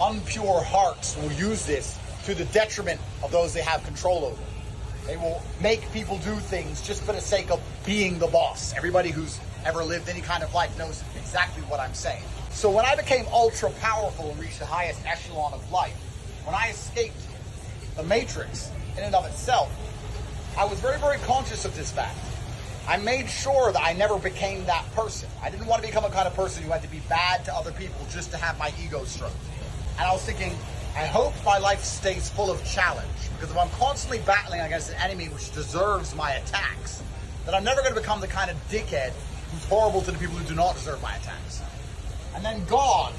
unpure hearts will use this to the detriment of those they have control over. They will make people do things just for the sake of being the boss. Everybody who's ever lived any kind of life knows exactly what I'm saying. So when I became ultra powerful and reached the highest echelon of life, when I escaped the matrix in and of itself, I was very, very conscious of this fact. I made sure that I never became that person. I didn't want to become a kind of person who had to be bad to other people just to have my ego stroked. And I was thinking, I hope my life stays full of challenge because if I'm constantly battling against an enemy which deserves my attacks, then I'm never going to become the kind of dickhead who's horrible to the people who do not deserve my attacks. And then God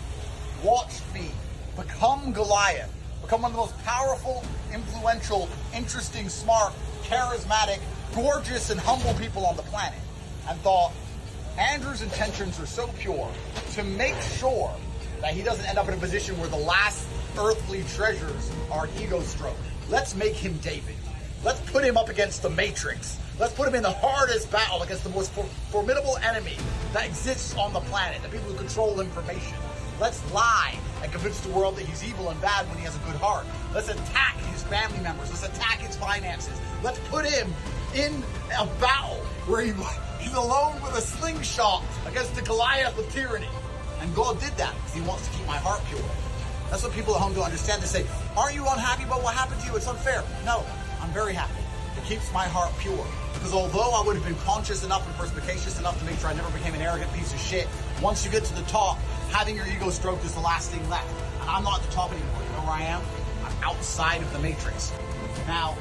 watched me become Goliath, become one of the most powerful, influential, interesting, smart, charismatic, gorgeous, and humble people on the planet, and thought, Andrew's intentions are so pure to make sure that he doesn't end up in a position where the last earthly treasures are ego stroke. Let's make him David. Let's put him up against the Matrix. Let's put him in the hardest battle against the most for formidable enemy that exists on the planet, the people who control information. Let's lie and convince the world that he's evil and bad when he has a good heart. Let's attack his family members. Let's attack his finances. Let's put him in a battle where he, he's alone with a slingshot against the Goliath of tyranny. And God did that because he wants to keep my heart pure. That's what people at home don't understand. They say, aren't you unhappy about what happened to you? It's unfair. No, I'm very happy. It keeps my heart pure. Because although I would have been conscious enough and perspicacious enough to make sure I never became an arrogant piece of shit, once you get to the top, having your ego stroked is the last thing left. And I'm not at the top anymore. You know where I am? I'm outside of the matrix. Now,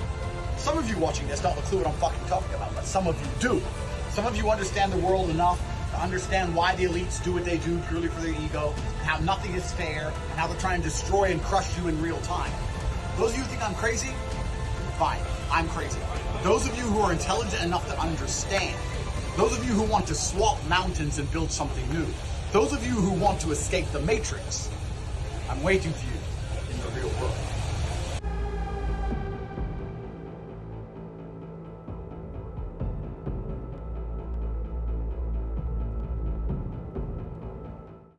some of you watching this don't have a clue what I'm fucking talking about, but some of you do. Some of you understand the world enough understand why the elites do what they do purely for their ego, and how nothing is fair, and how they're trying to destroy and crush you in real time. Those of you who think I'm crazy, fine, I'm crazy. Those of you who are intelligent enough to understand, those of you who want to swap mountains and build something new, those of you who want to escape the matrix, I'm waiting for you.